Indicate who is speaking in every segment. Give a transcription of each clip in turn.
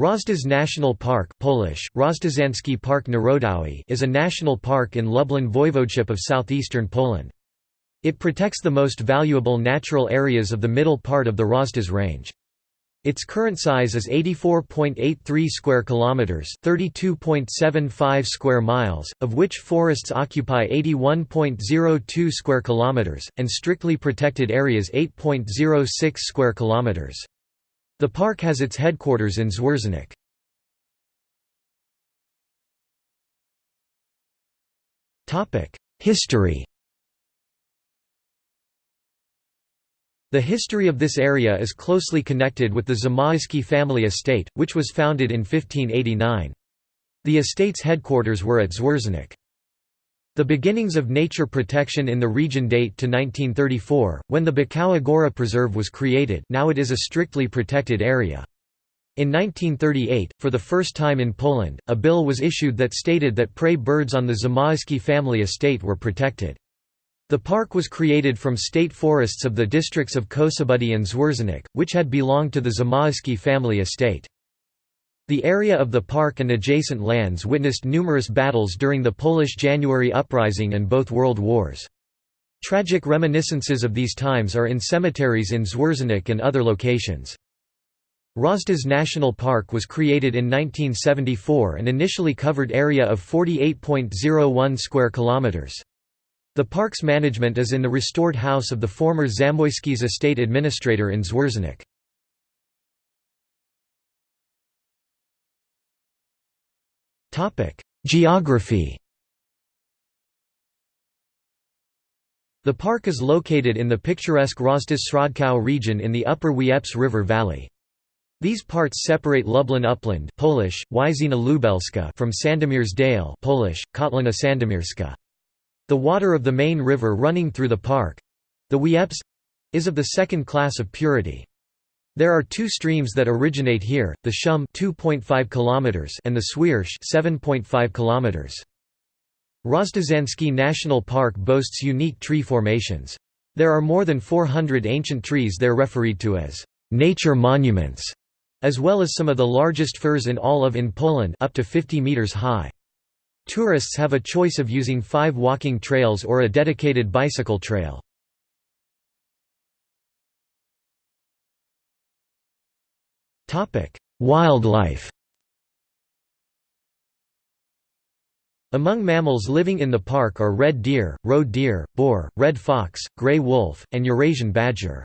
Speaker 1: Roztocze National Park Polish, Park Narodowy is a national park in Lublin Voivodeship of southeastern Poland. It protects the most valuable natural areas of the middle part of the Roztocze Range. Its current size is 84.83 square kilometers, 32.75 square miles, of which forests occupy 81.02 square kilometers and strictly protected areas 8.06 square kilometers. The park has its headquarters in Zwierzyniec. History The history of this area is closely connected with the Zamoyski family estate, which was founded in 1589. The estate's headquarters were at Zwierzyniec. The beginnings of nature protection in the region date to 1934, when the Bukowa Góra Preserve was created now it is a strictly protected area. In 1938, for the first time in Poland, a bill was issued that stated that prey birds on the Zamoyski family estate were protected. The park was created from state forests of the districts of Kosobudy and Zwierzyniec, which had belonged to the Zamoyski family estate. The area of the park and adjacent lands witnessed numerous battles during the Polish January Uprising and both World Wars. Tragic reminiscences of these times are in cemeteries in Zwierzyniec and other locations. Roztocze National Park was created in 1974 and initially covered area of 48.01 square kilometers. The park's management is in the restored house of the former Zamoyski's estate administrator in Zwierzyniec. Geography The park is located in the picturesque Roztocze region in the upper Wieprz River Valley. These parts separate Lublin Upland Polish, Wyżyna Lubelska from Sandomierz Dale Polish, Kotlina Sandomierska. The water of the main river running through the park—the Wieprz—is of the second class of purity. There are two streams that originate here, the Szum 2.5 km and the Świerszcz 7.5 km. Roztoczański National Park boasts unique tree formations. There are more than 400 ancient trees there referred to as nature monuments, as well as some of the largest firs in all of in Poland up to 50 meters high. Tourists have a choice of using five walking trails or a dedicated bicycle trail. Wildlife Among mammals living in the park are red deer, roe deer, boar, red fox, gray wolf, and Eurasian badger.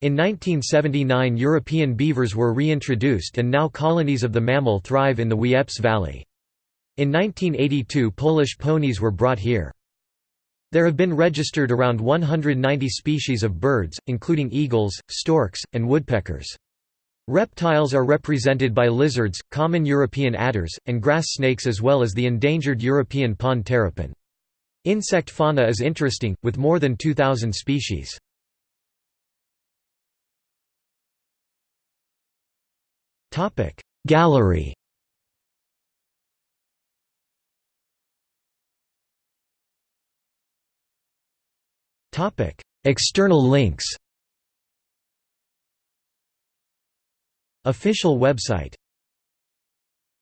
Speaker 1: In 1979 European beavers were reintroduced and now colonies of the mammal thrive in the Wieprz Valley. In 1982 Polish ponies were brought here. There have been registered around 190 species of birds, including eagles, storks, and woodpeckers. Reptiles are represented by lizards, common European adders, and grass snakes as well as the endangered European pond terrapin. Insect fauna is interesting, with more than 2,000 species. Gallery External links Official website